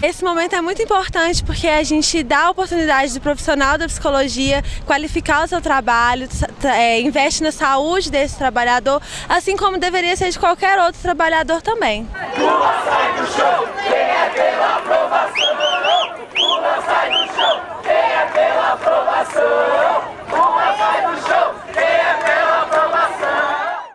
Esse momento é muito importante porque a gente dá a oportunidade do profissional da psicologia qualificar o seu trabalho, é, investe na saúde desse trabalhador, assim como deveria ser de qualquer outro trabalhador também. Sai do show!